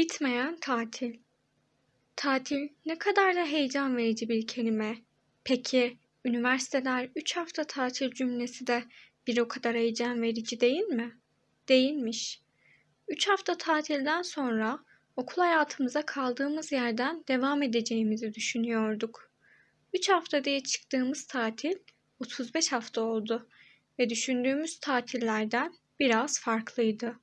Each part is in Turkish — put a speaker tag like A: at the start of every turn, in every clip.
A: Bitmeyen tatil. Tatil ne kadar da heyecan verici bir kelime. Peki üniversiteler 3 hafta tatil cümlesi de bir o kadar heyecan verici değil mi? Değilmiş. 3 hafta tatilden sonra okul hayatımıza kaldığımız yerden devam edeceğimizi düşünüyorduk. 3 hafta diye çıktığımız tatil 35 hafta oldu ve düşündüğümüz tatillerden biraz farklıydı.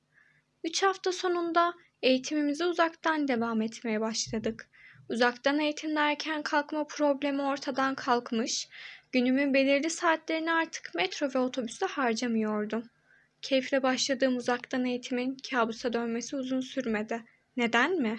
A: 3 hafta sonunda eğitimimize uzaktan devam etmeye başladık. Uzaktan eğitim derken kalkma problemi ortadan kalkmış, günümün belirli saatlerini artık metro ve otobüste harcamıyordum. Keyifle başladığım uzaktan eğitimin kabusa dönmesi uzun sürmedi. Neden mi?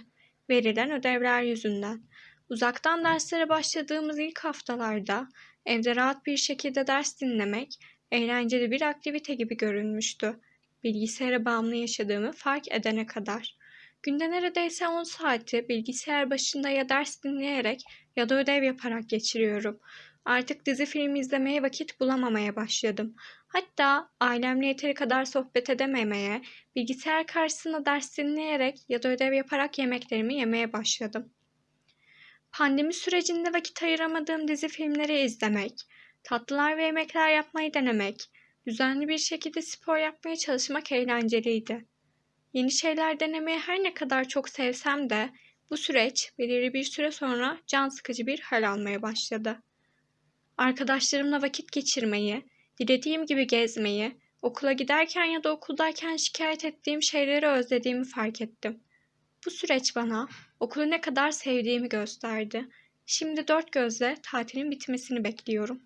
A: Verilen ödevler yüzünden. Uzaktan derslere başladığımız ilk haftalarda evde rahat bir şekilde ders dinlemek eğlenceli bir aktivite gibi görünmüştü. Bilgisayara bağımlı yaşadığımı fark edene kadar. Günde neredeyse 10 saati bilgisayar başında ya ders dinleyerek ya da ödev yaparak geçiriyorum. Artık dizi film izlemeye vakit bulamamaya başladım. Hatta ailemle yeteri kadar sohbet edememeye, bilgisayar karşısında ders dinleyerek ya da ödev yaparak yemeklerimi yemeye başladım. Pandemi sürecinde vakit ayıramadığım dizi filmleri izlemek, tatlılar ve yemekler yapmayı denemek, düzenli bir şekilde spor yapmaya çalışmak eğlenceliydi. Yeni şeyler denemeye her ne kadar çok sevsem de bu süreç belirli bir süre sonra can sıkıcı bir hal almaya başladı. Arkadaşlarımla vakit geçirmeyi, dilediğim gibi gezmeyi, okula giderken ya da okuldayken şikayet ettiğim şeyleri özlediğimi fark ettim. Bu süreç bana okulu ne kadar sevdiğimi gösterdi. Şimdi dört gözle tatilin bitmesini bekliyorum.